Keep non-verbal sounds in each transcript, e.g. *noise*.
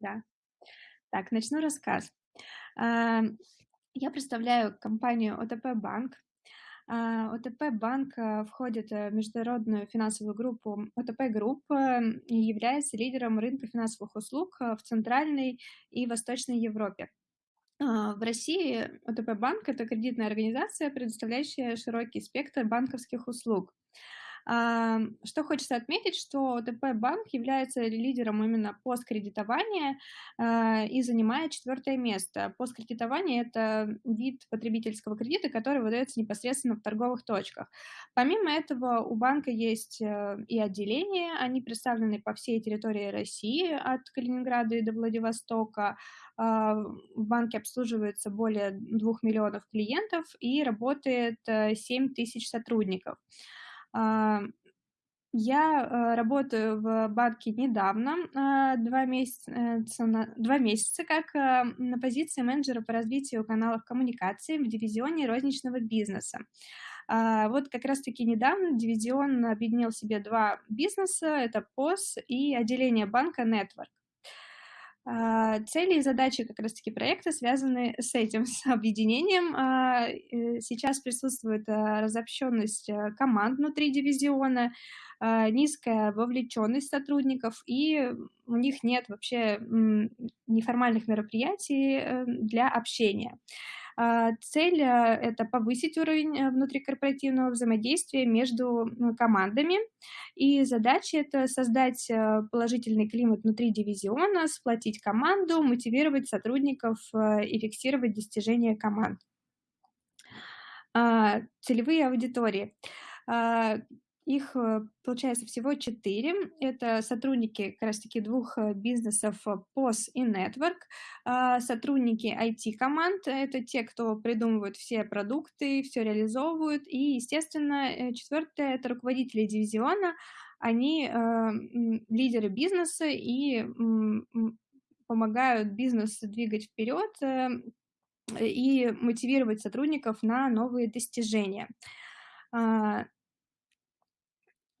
Да. Так, начну рассказ. А, я представляю компанию ОТП Банк. А, ОТП Банк а, входит в международную финансовую группу ОТП Групп и является лидером рынка финансовых услуг в Центральной и Восточной Европе. В России ОТП Банк– это кредитная организация, предоставляющая широкий спектр банковских услуг. Что хочется отметить, что ОТП Банк является лидером именно POS-кредитования а, и занимает четвертое место. Посткредитование – это вид потребительского кредита, который выдается непосредственно в торговых точках. Помимо этого, у банка есть э, и отделения, они представлены по всей территории России, от Калининграда и до Владивостока. А, в банке обслуживается более 2 миллионов клиентов и работает 7 э, тысяч сотрудников. А, я э, работаю в банке недавно, а, два месяца, два месяца как э, на позиции менеджера по развитию каналов коммуникации в дивизионе розничного бизнеса. А, вот как раз-таки недавно дивизион объединил в себе два бизнеса, это ПОС и отделение банка Network. Цели и задачи как раз-таки проекта связаны с этим, *laughs* с объединением. Э, сейчас присутствует разобщенность команд внутри дивизиона, низкая вовлеченность сотрудников, и у них нет вообще неформальных мероприятий э, для общения. А, цель а, – это повысить уровень э, внутрикорпоративного взаимодействия между командами, и задача – это создать э, положительный климат внутри дивизиона, сплотить команду, мотивировать сотрудников э, и фиксировать достижения команд. А, целевые аудитории. Их, э, получается, всего четыре. Это сотрудники как раз-таки двух э, бизнесов POS и Network, а, сотрудники IT-команд, это те, кто придумывают все продукты, все реализовывают, и, естественно, э, четвертое – это руководители дивизиона, они лидеры бизнеса и помогают бизнес двигать вперед и мотивировать сотрудников на новые достижения.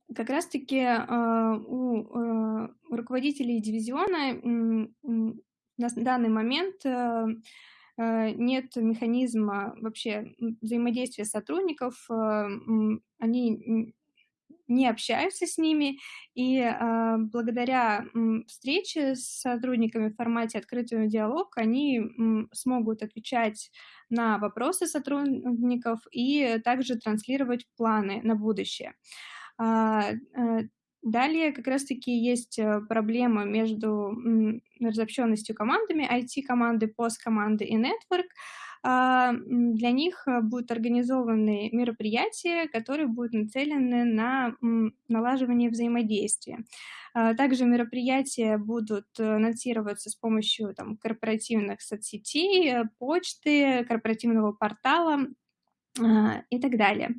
А, как раз-таки а, у а, руководителей дивизиона на данный момент э, нет механизма вообще взаимодействия сотрудников, они не общаются с ними, и а, благодаря встрече с сотрудниками в формате открытого диалог они смогут отвечать на вопросы сотрудников и также транслировать планы на будущее. А, далее как раз-таки есть э, проблема между разобщенностью командами, IT-команды, пост-команды и Network. А, для них э, будут организованы мероприятия, которые будут нацелены на налаживание взаимодействия. А, также мероприятия будут анонсироваться с помощью там, корпоративных соцсетей, почты, корпоративного портала и так далее.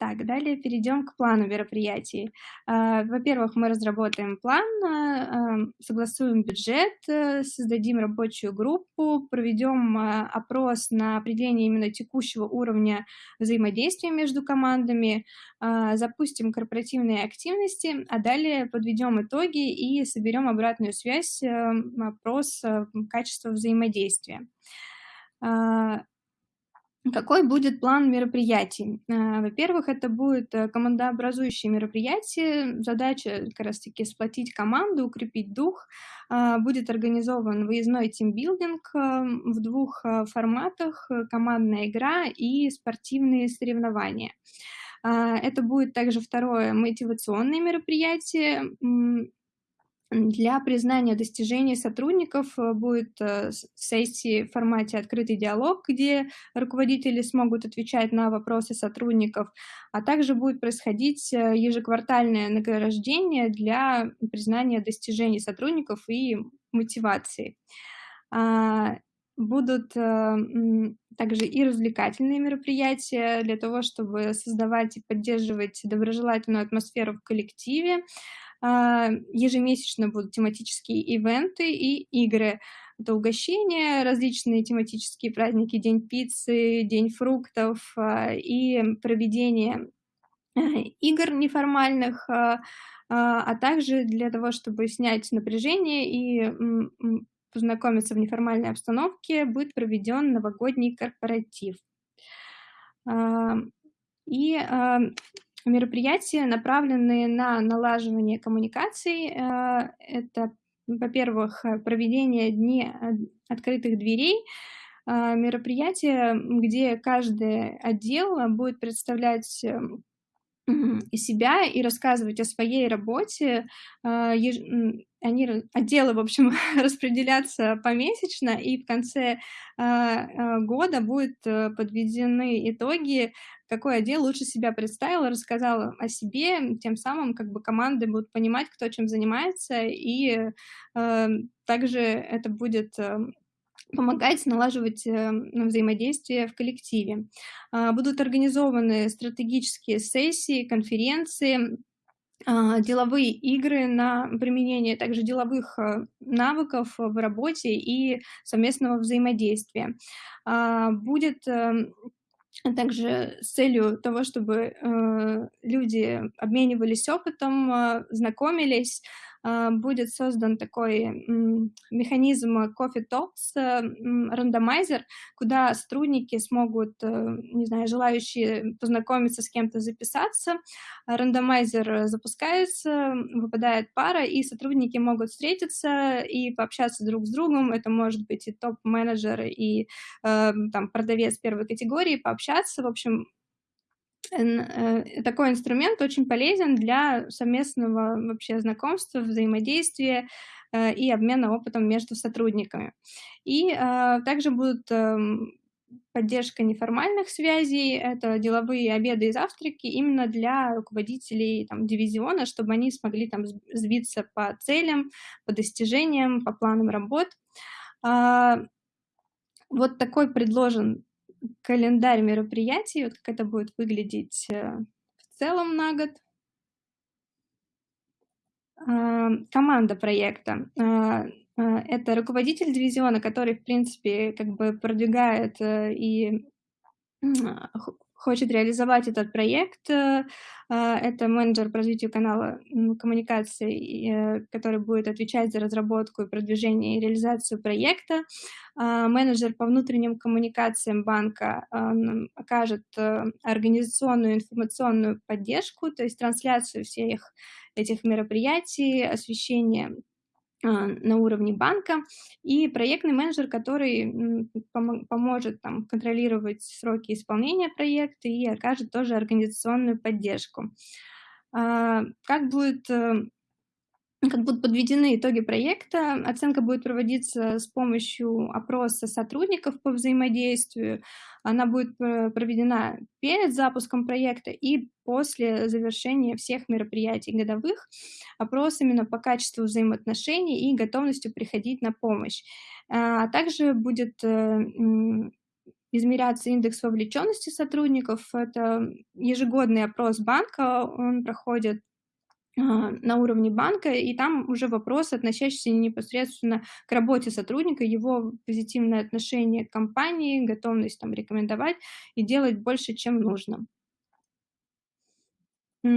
Так, далее перейдем к плану мероприятий. А, во-первых, мы разработаем план, а, согласуем бюджет, э, создадим рабочую группу, проведем а, опрос на определение именно текущего уровня взаимодействия между командами, запустим корпоративные активности, а далее подведем итоги и соберем обратную связь, э, опрос э, качества взаимодействия. Какой будет план мероприятий? Э, во-первых, это будет э, командообразующее мероприятие. Задача как раз-таки сплотить команду, укрепить дух. Э, будет организован выездной тимбилдинг в двух форматах – командная игра и спортивные соревнования. Это будет также второе мотивационное мероприятие, для признания достижений сотрудников э, будет э, сессии в формате «Открытый диалог», где руководители смогут отвечать на вопросы сотрудников, а также будет происходить э, ежеквартальное награждение для признания достижений сотрудников и мотивации. А, будут также и развлекательные мероприятия для того, чтобы создавать и поддерживать доброжелательную атмосферу в коллективе, ежемесячно будут тематические ивенты и игры. Это угощения, различные тематические праздники, День пиццы, День фруктов а, и проведение игр неформальных, а, а, а также для того, чтобы снять напряжение и, познакомиться в неформальной обстановке, будет проведен новогодний корпоратив. А, и, а, мероприятия, направленные на налаживание коммуникаций. А, это, во-первых, проведение дней открытых дверей, а, мероприятие, где каждый отдел будет представлять себя, и рассказывать о своей работе. А, они, отделы, в общем, *laughs* распределятся помесячно, и в конце, а, а, года будут э, подведены итоги, какой отдел лучше себя представил, рассказал о себе. Тем самым как бы команды будут понимать, кто чем занимается, и, э, также это будет эм, помогать налаживать э, взаимодействие в коллективе. А, будут организованы стратегические сессии, конференции, а, деловые игры на применение также деловых э, навыков в работе и совместного взаимодействия. А, будет эм, также с целью того, чтобы э, люди обменивались опытом, знакомились, а, будет создан такой механизм Coffee Talks, э, рандомайзер, куда сотрудники смогут, э, не знаю, желающие познакомиться с кем-то, записаться. Рандомайзер запускается, выпадает пара, и сотрудники могут встретиться и пообщаться друг с другом. Это может быть и топ-менеджер, и э, там продавец первой категории, пообщаться. В общем, такой инструмент очень полезен для совместного вообще знакомства, взаимодействия э, и обмена опытом между сотрудниками. И э, также будут эм, поддержка неформальных связей, это деловые обеды и завтраки именно для руководителей там, дивизиона, чтобы они смогли там сбиться по целям, по достижениям, по планам работ. А, вот такой предложен календарь мероприятий, вот как это будет выглядеть э, в целом на год. А, команда проекта. А, а, это руководитель дивизиона, который, в принципе, как бы продвигает э, и хочет реализовать этот проект. Э, это менеджер по развитию канала коммуникации, который будет отвечать за разработку и продвижение и реализацию проекта. А, менеджер по внутренним коммуникациям банка а, окажет э, организационную информационную поддержку, то есть трансляцию всех этих мероприятий, освещение а, на уровне банка, и проектный менеджер, который поможет там, контролировать сроки исполнения проекта и окажет тоже организационную поддержку. Как будет э, как будут подведены итоги проекта. Оценка будет проводиться с помощью опроса сотрудников по взаимодействию. Она будет э, проведена перед запуском проекта и после завершения всех мероприятий годовых. Опрос именно по качеству взаимоотношений и готовностью приходить на помощь. А также будет э, измеряться индекс вовлеченности сотрудников. Это ежегодный опрос банка, он проходит на уровне банка, и там уже вопрос, относящийся непосредственно к работе сотрудника, его позитивное отношение к компании, готовность там рекомендовать и делать больше, чем нужно.